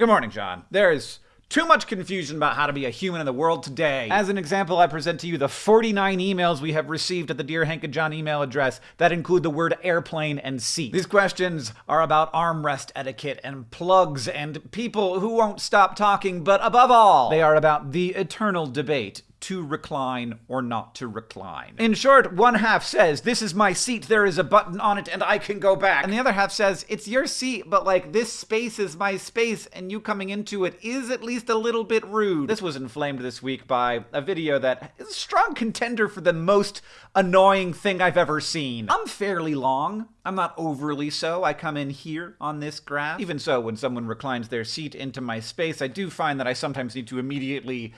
Good morning, John. There's too much confusion about how to be a human in the world today. As an example, I present to you the 49 emails we have received at the Dear Hank and John email address that include the word airplane and seat. These questions are about armrest etiquette and plugs and people who won't stop talking, but above all, they are about the eternal debate to recline or not to recline. In short, one half says, This is my seat, there is a button on it, and I can go back. And the other half says, It's your seat, but like this space is my space, and you coming into it is at least a little bit rude. This was inflamed this week by a video that is a strong contender for the most annoying thing I've ever seen. I'm fairly long. I'm not overly so. I come in here on this graph. Even so, when someone reclines their seat into my space, I do find that I sometimes need to immediately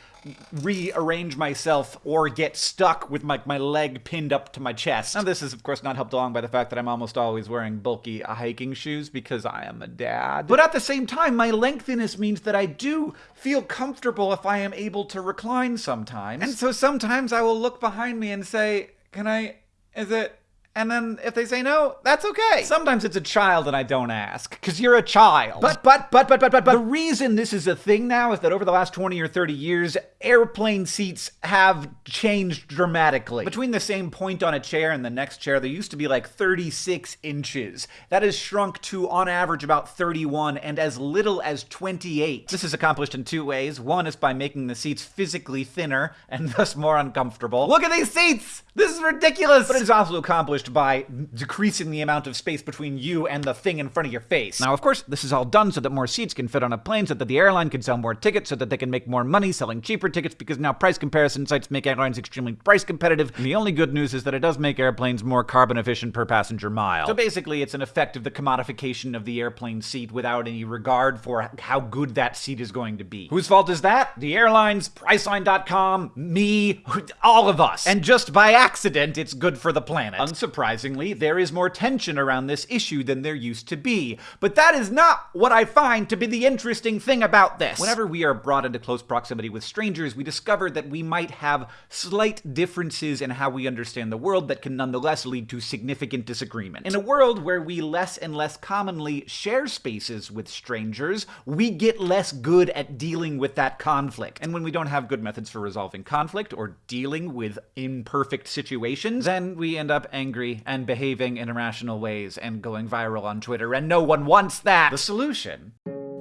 rearrange myself or get stuck with my, my leg pinned up to my chest. Now, this is, of course, not helped along by the fact that I'm almost always wearing bulky hiking shoes because I am a dad. But at the same time, my lengthiness means that I do feel comfortable if I am able to recline sometimes. And so sometimes I will look behind me and say, Can I. Is it. And then if they say no, that's okay. Sometimes it's a child and I don't ask, because you're a child. But, but, but, but, but, but, but, the reason this is a thing now is that over the last 20 or 30 years, airplane seats have changed dramatically. Between the same point on a chair and the next chair, there used to be like 36 inches. That has shrunk to, on average, about 31 and as little as 28. This is accomplished in two ways. One is by making the seats physically thinner and thus more uncomfortable. Look at these seats! This is ridiculous! But it is also accomplished by decreasing the amount of space between you and the thing in front of your face. Now, of course, this is all done so that more seats can fit on a plane, so that the airline can sell more tickets, so that they can make more money selling cheaper tickets, because now price comparison sites make airlines extremely price competitive. And the only good news is that it does make airplanes more carbon efficient per passenger mile. So basically, it's an effect of the commodification of the airplane seat without any regard for how good that seat is going to be. Whose fault is that? The airlines, Priceline.com, me, all of us. And just by accident, it's good for the planet. Unsurprisingly, there is more tension around this issue than there used to be. But that is not what I find to be the interesting thing about this. Whenever we are brought into close proximity with strangers, we discover that we might have slight differences in how we understand the world that can nonetheless lead to significant disagreement. In a world where we less and less commonly share spaces with strangers, we get less good at dealing with that conflict. And when we don't have good methods for resolving conflict or dealing with imperfect situations, then we end up angry and behaving in irrational ways and going viral on Twitter, and no one wants that. The solution?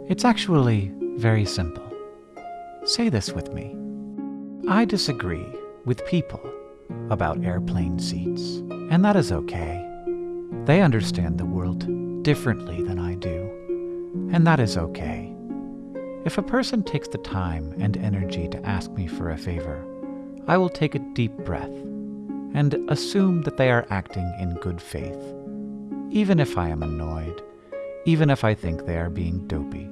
It's actually very simple. Say this with me. I disagree with people about airplane seats, and that is okay. They understand the world differently than I do, and that is okay. If a person takes the time and energy to ask me for a favor, I will take a deep breath and assume that they are acting in good faith, even if I am annoyed, even if I think they are being dopey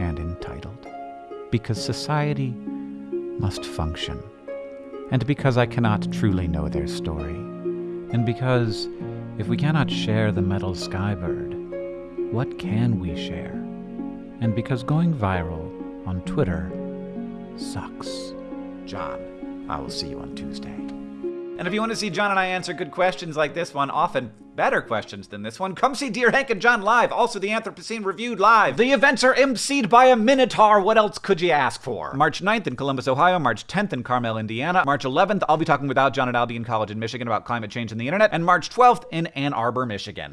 and entitled, because society must function, and because I cannot truly know their story, and because if we cannot share the metal skybird, what can we share? And because going viral on Twitter sucks. John, I will see you on Tuesday. And if you want to see John and I answer good questions like this one, often better questions than this one, come see Dear Hank and John live. Also, the Anthropocene Reviewed live. The events are emceed by a Minotaur. What else could you ask for? March 9th in Columbus, Ohio. March 10th in Carmel, Indiana. March 11th, I'll be talking with John at Albion College in Michigan about climate change and the internet. And March 12th in Ann Arbor, Michigan.